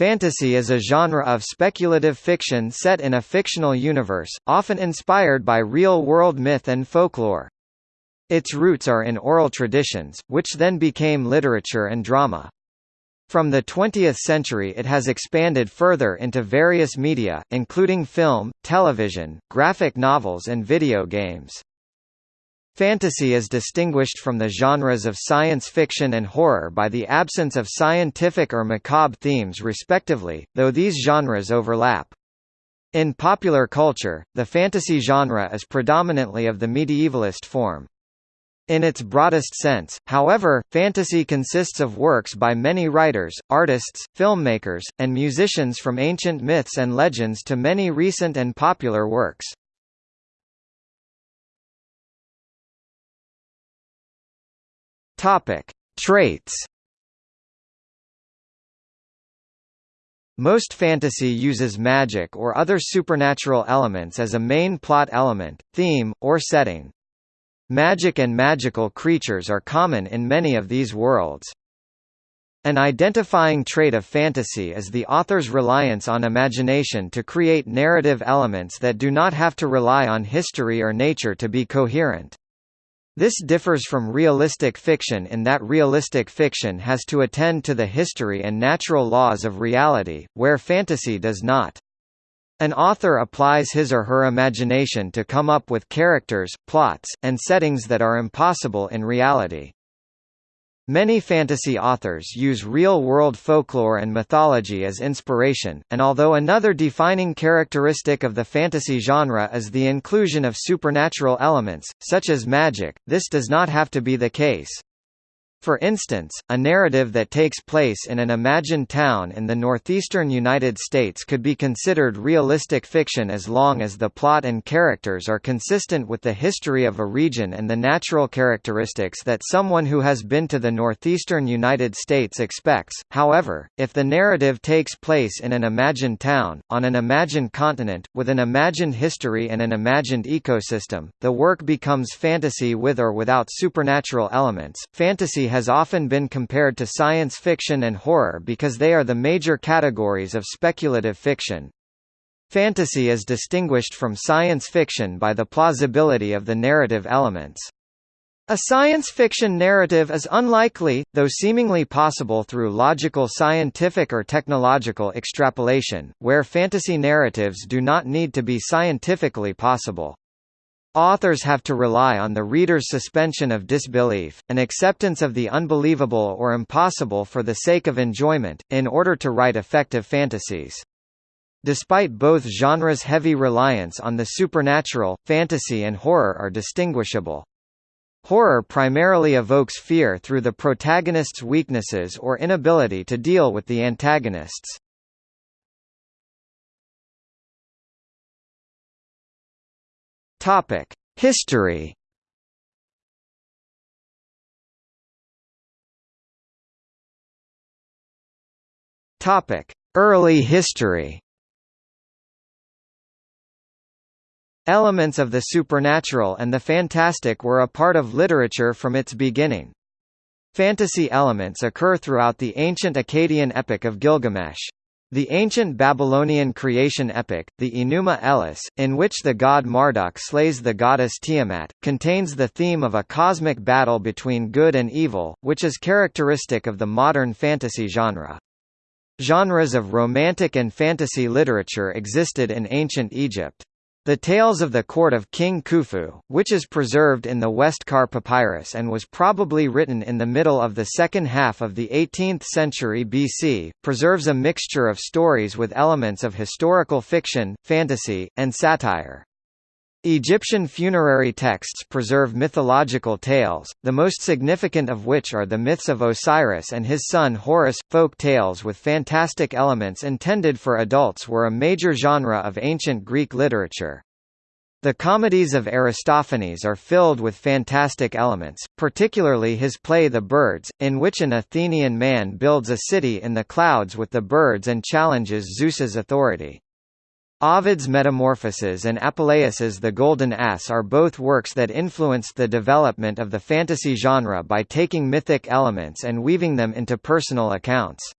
Fantasy is a genre of speculative fiction set in a fictional universe, often inspired by real-world myth and folklore. Its roots are in oral traditions, which then became literature and drama. From the 20th century it has expanded further into various media, including film, television, graphic novels and video games. Fantasy is distinguished from the genres of science fiction and horror by the absence of scientific or macabre themes respectively, though these genres overlap. In popular culture, the fantasy genre is predominantly of the medievalist form. In its broadest sense, however, fantasy consists of works by many writers, artists, filmmakers, and musicians from ancient myths and legends to many recent and popular works. Topic: Traits. Most fantasy uses magic or other supernatural elements as a main plot element, theme, or setting. Magic and magical creatures are common in many of these worlds. An identifying trait of fantasy is the author's reliance on imagination to create narrative elements that do not have to rely on history or nature to be coherent. This differs from realistic fiction in that realistic fiction has to attend to the history and natural laws of reality, where fantasy does not. An author applies his or her imagination to come up with characters, plots, and settings that are impossible in reality. Many fantasy authors use real-world folklore and mythology as inspiration, and although another defining characteristic of the fantasy genre is the inclusion of supernatural elements, such as magic, this does not have to be the case. For instance, a narrative that takes place in an imagined town in the northeastern United States could be considered realistic fiction as long as the plot and characters are consistent with the history of a region and the natural characteristics that someone who has been to the northeastern United States expects. However, if the narrative takes place in an imagined town, on an imagined continent, with an imagined history and an imagined ecosystem, the work becomes fantasy with or without supernatural elements. Fantasy has often been compared to science fiction and horror because they are the major categories of speculative fiction. Fantasy is distinguished from science fiction by the plausibility of the narrative elements. A science fiction narrative is unlikely, though seemingly possible through logical scientific or technological extrapolation, where fantasy narratives do not need to be scientifically possible. Authors have to rely on the reader's suspension of disbelief, an acceptance of the unbelievable or impossible for the sake of enjoyment, in order to write effective fantasies. Despite both genres' heavy reliance on the supernatural, fantasy and horror are distinguishable. Horror primarily evokes fear through the protagonist's weaknesses or inability to deal with the antagonists. Topic: History. Topic: Early history. Elements of the supernatural and the fantastic were a part of literature from its beginning. Fantasy elements occur throughout the ancient Akkadian epic of Gilgamesh. The ancient Babylonian creation epic, the Enuma Elish, in which the god Marduk slays the goddess Tiamat, contains the theme of a cosmic battle between good and evil, which is characteristic of the modern fantasy genre. Genres of romantic and fantasy literature existed in ancient Egypt. The Tales of the Court of King Khufu, which is preserved in the Westcar Papyrus and was probably written in the middle of the second half of the 18th century BC, preserves a mixture of stories with elements of historical fiction, fantasy, and satire. Egyptian funerary texts preserve mythological tales, the most significant of which are the myths of Osiris and his son Horus. Folk tales with fantastic elements intended for adults were a major genre of ancient Greek literature. The comedies of Aristophanes are filled with fantastic elements, particularly his play The Birds, in which an Athenian man builds a city in the clouds with the birds and challenges Zeus's authority. Ovid's Metamorphoses and Apuleius's The Golden Ass are both works that influenced the development of the fantasy genre by taking mythic elements and weaving them into personal accounts.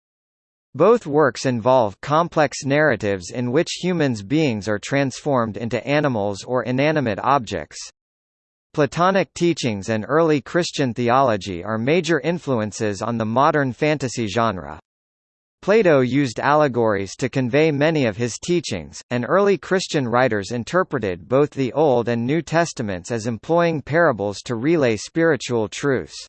Both works involve complex narratives in which humans beings are transformed into animals or inanimate objects. Platonic teachings and early Christian theology are major influences on the modern fantasy genre. Plato used allegories to convey many of his teachings, and early Christian writers interpreted both the Old and New Testaments as employing parables to relay spiritual truths.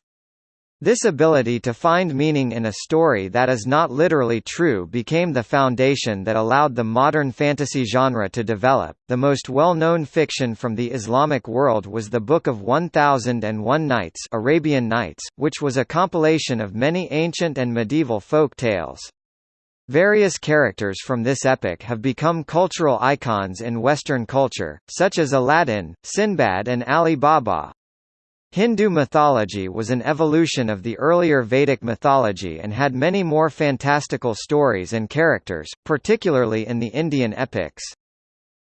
This ability to find meaning in a story that is not literally true became the foundation that allowed the modern fantasy genre to develop. The most well-known fiction from the Islamic world was the Book of 1001 Nights, Arabian Nights, which was a compilation of many ancient and medieval folk tales. Various characters from this epic have become cultural icons in Western culture, such as Aladdin, Sinbad and Ali Baba. Hindu mythology was an evolution of the earlier Vedic mythology and had many more fantastical stories and characters, particularly in the Indian epics.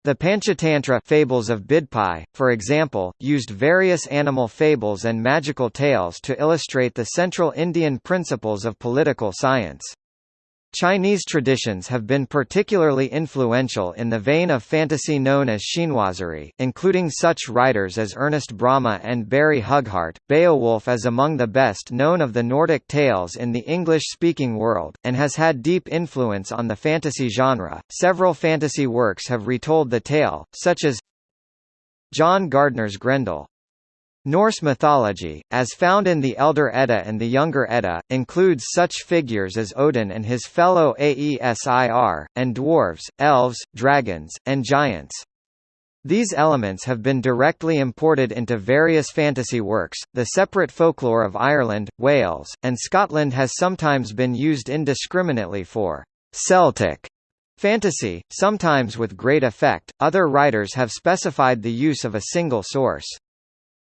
The Panchatantra fables of Bidpai, for example, used various animal fables and magical tales to illustrate the central Indian principles of political science. Chinese traditions have been particularly influential in the vein of fantasy known as chinoiserie, including such writers as Ernest Bramah and Barry Hughart. Beowulf is among the best known of the Nordic tales in the English-speaking world, and has had deep influence on the fantasy genre. Several fantasy works have retold the tale, such as John Gardner's Grendel, Norse mythology, as found in the Elder Edda and the Younger Edda, includes such figures as Odin and his fellow Aesir, and dwarves, elves, dragons, and giants. These elements have been directly imported into various fantasy works. The separate folklore of Ireland, Wales, and Scotland has sometimes been used indiscriminately for Celtic fantasy, sometimes with great effect. Other writers have specified the use of a single source.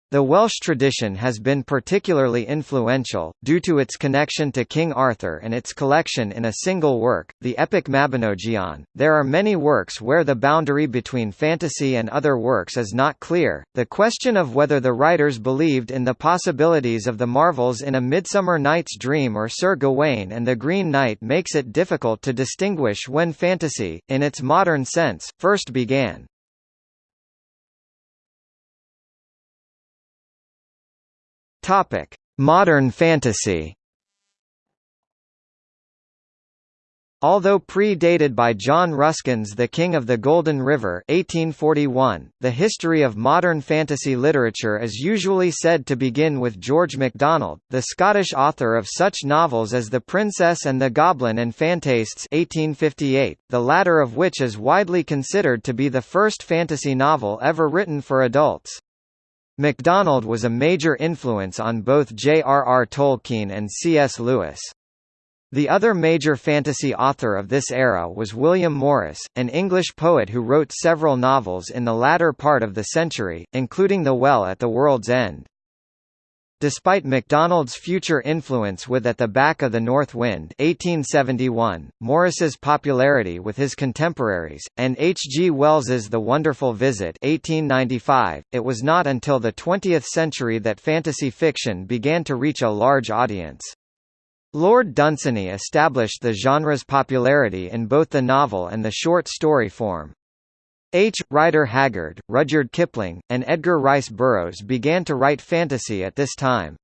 The Welsh tradition has been particularly influential, due to its connection to King Arthur and its collection in a single work, the epic Mabinogion. There are many works where the boundary between fantasy and other works is not clear. The question of whether the writers believed in the possibilities of the marvels in A Midsummer Night's Dream or Sir Gawain and the Green Knight makes it difficult to distinguish when fantasy, in its modern sense, first began. Topic: Modern fantasy. Although pre-dated by John Ruskin's The King of the Golden River 1841, the history of modern fantasy literature is usually said to begin with George MacDonald, the Scottish author of such novels as The Princess and the Goblin and Phantastes 1858, the latter of which is widely considered to be the first fantasy novel ever written for adults. MacDonald was a major influence on both J.R.R. Tolkien and C.S. Lewis. The other major fantasy author of this era was William Morris, an English poet who wrote several novels in the latter part of the century, including The Well at the World's End. Despite MacDonald's future influence with At the Back of the North Wind 1871, Morris's popularity with his contemporaries, and H. G. Wells's The Wonderful Visit 1895, it was not until the 20th century that fantasy fiction began to reach a large audience. Lord Dunsany established the genre's popularity in both the novel and the short story form. H. Rider Haggard, Rudyard Kipling, and Edgar Rice Burroughs began to write fantasy at this time.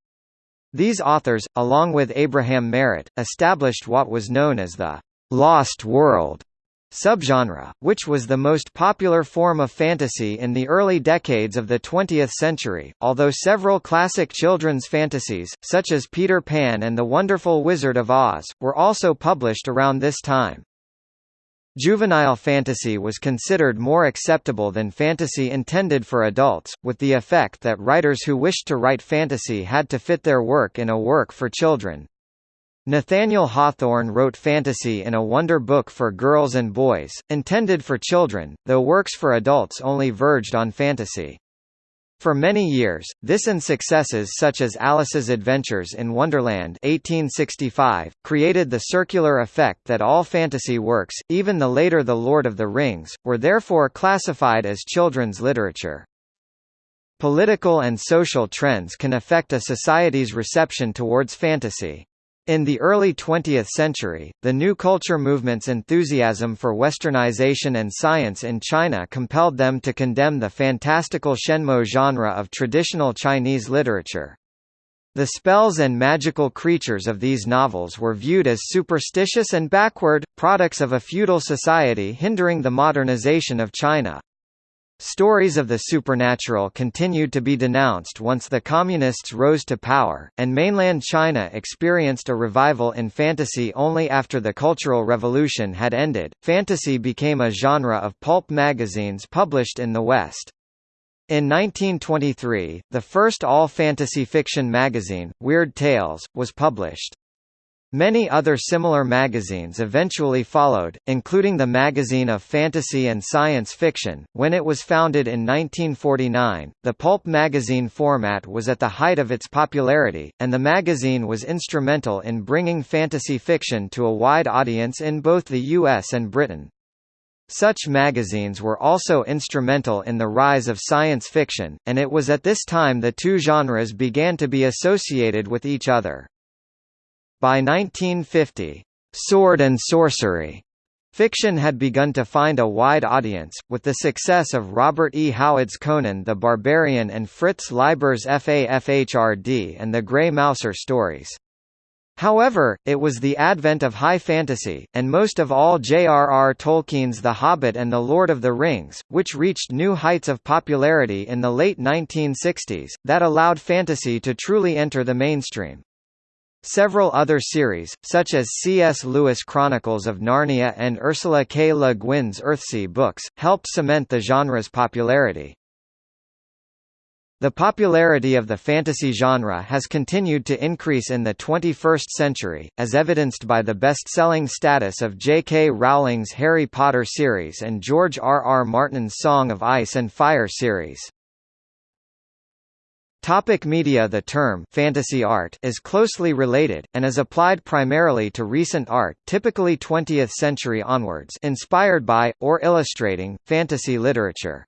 These authors, along with Abraham Merritt, established what was known as the «lost world» subgenre, which was the most popular form of fantasy in the early decades of the 20th century, although several classic children's fantasies, such as Peter Pan and the Wonderful Wizard of Oz, were also published around this time. Juvenile fantasy was considered more acceptable than fantasy intended for adults, with the effect that writers who wished to write fantasy had to fit their work in a work for children. Nathaniel Hawthorne wrote fantasy in a wonder book for girls and boys, intended for children, though works for adults only verged on fantasy. For many years, this and successes such as Alice's Adventures in Wonderland 1865, created the circular effect that all fantasy works, even the later The Lord of the Rings, were therefore classified as children's literature. Political and social trends can affect a society's reception towards fantasy. In the early 20th century, the New Culture movement's enthusiasm for westernization and science in China compelled them to condemn the fantastical Shenmo genre of traditional Chinese literature. The spells and magical creatures of these novels were viewed as superstitious and backward, products of a feudal society hindering the modernization of China. Stories of the supernatural continued to be denounced once the Communists rose to power, and mainland China experienced a revival in fantasy only after the Cultural Revolution had ended. Fantasy became a genre of pulp magazines published in the West. In 1923, the first all-fantasy fiction magazine, Weird Tales, was published. Many other similar magazines eventually followed, including the Magazine of Fantasy and Science Fiction. When it was founded in 1949, the pulp magazine format was at the height of its popularity, and the magazine was instrumental in bringing fantasy fiction to a wide audience in both the US and Britain. Such magazines were also instrumental in the rise of science fiction, and it was at this time the two genres began to be associated with each other. By 1950, sword and sorcery Fiction had begun to find a wide audience, with the success of Robert E. Howard's Conan the Barbarian and Fritz Leiber's FAFHRD and the Grey Mouser stories. However, it was the advent of high fantasy, and most of all J.R.R. Tolkien's The Hobbit and The Lord of the Rings, which reached new heights of popularity in the late 1960s, that allowed fantasy to truly enter the mainstream. Several other series, such as C.S. Lewis' Chronicles of Narnia and Ursula K. Le Guin's Earthsea books, helped cement the genre's popularity. The popularity of the fantasy genre has continued to increase in the 21st century, as evidenced by the best-selling status of J.K. Rowling's Harry Potter series and George R. R. Martin's Song of Ice and Fire series. Topic media The term fantasy art is closely related, and is applied primarily to recent art typically 20th century onwards inspired by, or illustrating, fantasy literature.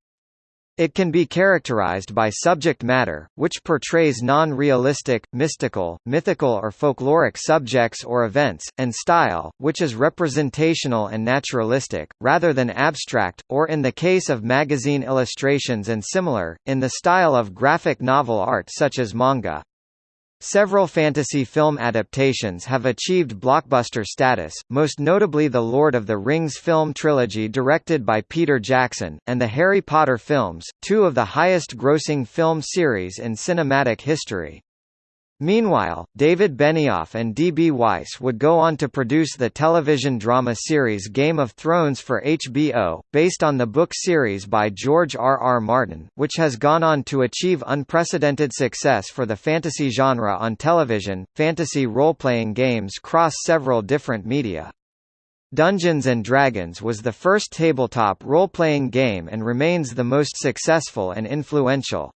It can be characterized by subject matter, which portrays non-realistic, mystical, mythical or folkloric subjects or events, and style, which is representational and naturalistic, rather than abstract, or in the case of magazine illustrations and similar, in the style of graphic novel art such as manga. Several fantasy film adaptations have achieved blockbuster status, most notably the Lord of the Rings film trilogy directed by Peter Jackson, and the Harry Potter films, two of the highest-grossing film series in cinematic history. Meanwhile, David Benioff and D.B. Weiss would go on to produce the television drama series Game of Thrones for HBO, based on the book series by George R. R. Martin, which has gone on to achieve unprecedented success for the fantasy genre on television. Fantasy role-playing games cross several different media. Dungeons & Dragons was the first tabletop role-playing game and remains the most successful and influential.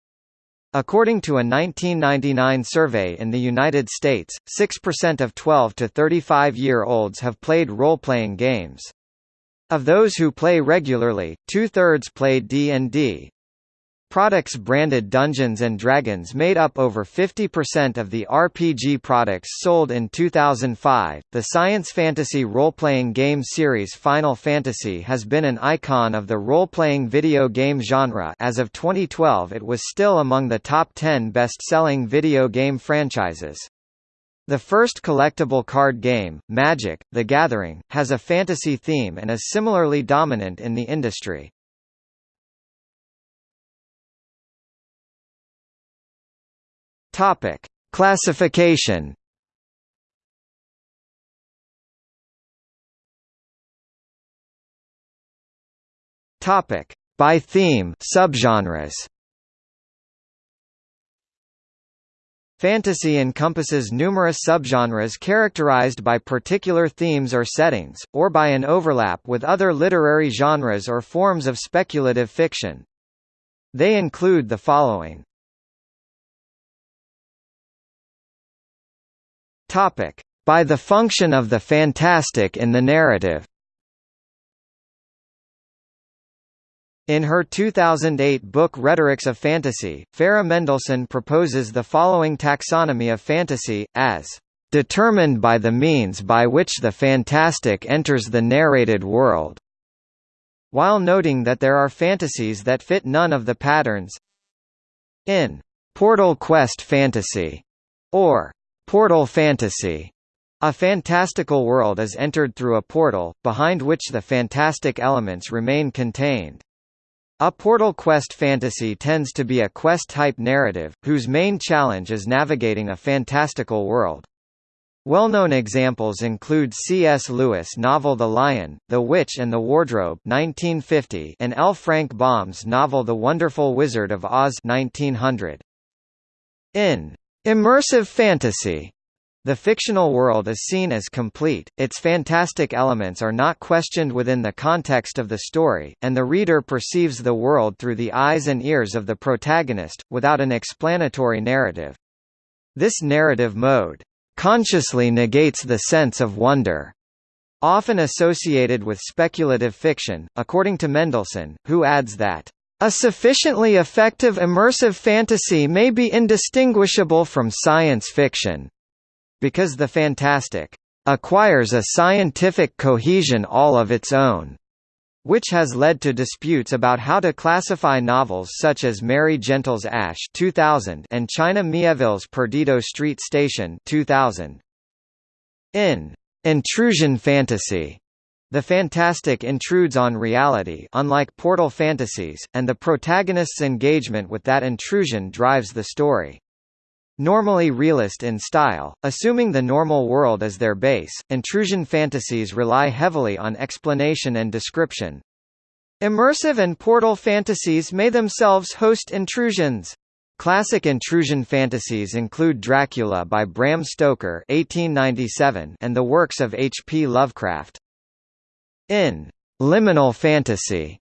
According to a 1999 survey in the United States, 6% of 12 to 35-year-olds have played role-playing games. Of those who play regularly, two-thirds play D&D, Products branded Dungeons & Dragons made up over 50% of the RPG products sold in 2005. The science fantasy role-playing game series Final Fantasy has been an icon of the role-playing video game genre as of 2012 it was still among the top 10 best-selling video game franchises. The first collectible card game, Magic: The Gathering, has a fantasy theme and is similarly dominant in the industry. Topic: Classification. Topic: By theme, subgenres. Fantasy encompasses numerous subgenres characterized by particular themes or settings, or by an overlap with other literary genres or forms of speculative fiction. They include the following Topic: By the function of the fantastic in the narrative. In her 2008 book Rhetorics of Fantasy, Farah Mendlesohn proposes the following taxonomy of fantasy, as determined by the means by which the fantastic enters the narrated world, while noting that there are fantasies that fit none of the patterns. In Portal Quest Fantasy, or Portal Fantasy, a fantastical world is entered through a portal, behind which the fantastic elements remain contained. A Portal Quest fantasy tends to be a quest-type narrative, whose main challenge is navigating a fantastical world. Well-known examples include C.S. Lewis' novel The Lion, the Witch and the Wardrobe 1950 and L. Frank Baum's novel The Wonderful Wizard of Oz 1900. In immersive fantasy, the fictional world is seen as complete, its fantastic elements are not questioned within the context of the story, and the reader perceives the world through the eyes and ears of the protagonist, without an explanatory narrative. This narrative mode, "...consciously negates the sense of wonder." Often associated with speculative fiction, according to Mendlesohn, who adds that a sufficiently effective immersive fantasy may be indistinguishable from science fiction. Because the fantastic acquires a scientific cohesion all of its own, which has led to disputes about how to classify novels such as Mary Gentle's Ash 2000 and China Miéville's Perdido Street Station 2000. In intrusion fantasy, the fantastic intrudes on reality unlike portal fantasies, and the protagonist's engagement with that intrusion drives the story. Normally realist in style, assuming the normal world as their base, intrusion fantasies rely heavily on explanation and description. Immersive and portal fantasies may themselves host intrusions. Classic intrusion fantasies include Dracula by Bram Stoker (1897) and the works of H. P. Lovecraft. In liminal fantasy,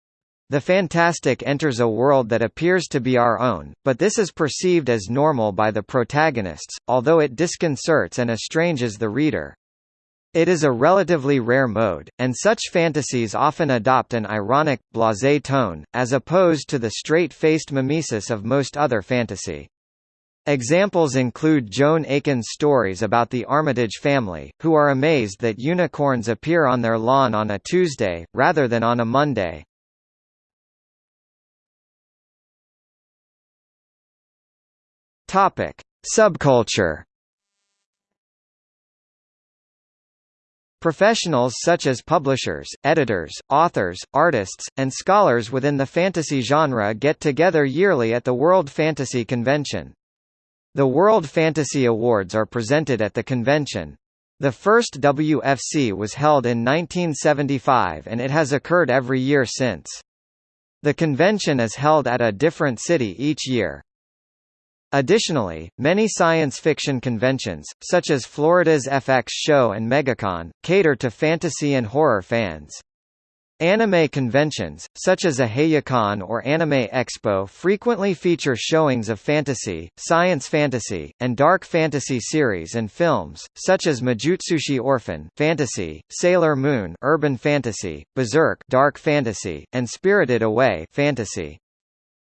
the fantastic enters a world that appears to be our own, but this is perceived as normal by the protagonists, although it disconcerts and estranges the reader. It is a relatively rare mode, and such fantasies often adopt an ironic, blasé tone, as opposed to the straight-faced mimesis of most other fantasy. Examples include Joan Aiken's stories about the Armitage family, who are amazed that unicorns appear on their lawn on a Tuesday, rather than on a Monday. Subculture. Professionals such as publishers, editors, authors, artists, and scholars within the fantasy genre get together yearly at the World Fantasy Convention. The World Fantasy Awards are presented at the convention. The first WFC was held in 1975 and it has occurred every year since. The convention is held at a different city each year. Additionally, many science fiction conventions, such as Florida's FX Show and MegaCon, cater to fantasy and horror fans. Anime conventions, such as Ohayocon or Anime Expo frequently feature showings of fantasy, science fantasy, and dark fantasy series and films, such as Majutsushi Orphen fantasy, Sailor Moon urban fantasy, Berserk dark fantasy, and Spirited Away fantasy.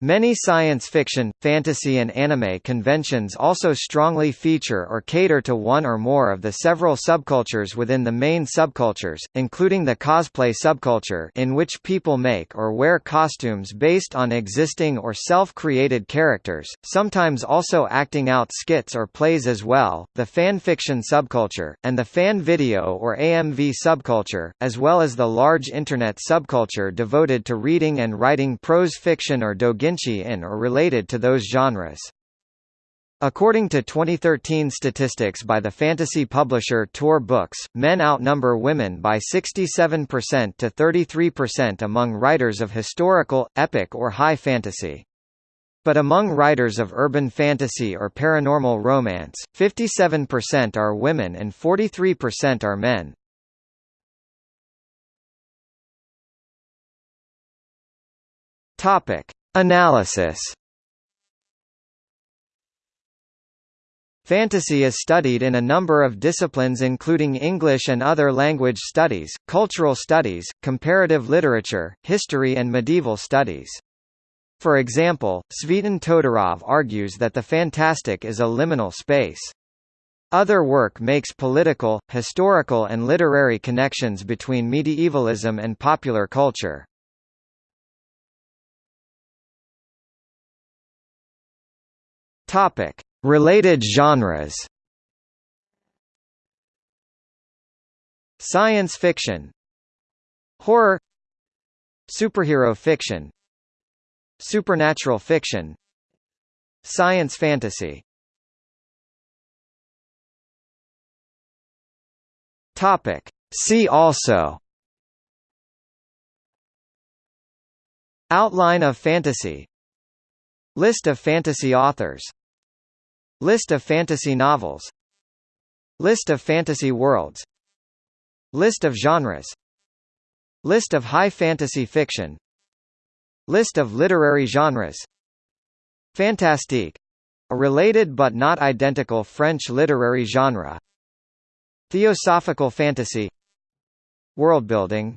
Many science fiction, fantasy and anime conventions also strongly feature or cater to one or more of the several subcultures within the main subcultures, including the cosplay subculture in which people make or wear costumes based on existing or self-created characters, sometimes also acting out skits or plays as well, the fan fiction subculture, and the fan video or AMV subculture, as well as the large Internet subculture devoted to reading and writing prose fiction or doujinshi in or related to those genres. According to 2013 statistics by the fantasy publisher Tor Books, men outnumber women by 67% to 33% among writers of historical, epic or high fantasy. But among writers of urban fantasy or paranormal romance, 57% are women and 43% are men. Topic: Analysis Fantasy is studied in a number of disciplines including English and other language studies, cultural studies, comparative literature, history and medieval studies. For example, Tsvetan Todorov argues that the fantastic is a liminal space. Other work makes political, historical and literary connections between medievalism and popular culture. Topic: Related genres. Science fiction. Horror. Superhero fiction. Supernatural fiction. Science fantasy. Topic. See also. Outline of fantasy. List of fantasy authors List of fantasy novels. List of fantasy worlds. List of genres. List of high fantasy fiction. List of literary genres. Fantastique — a related but not identical French literary genre. Theosophical fantasy. Worldbuilding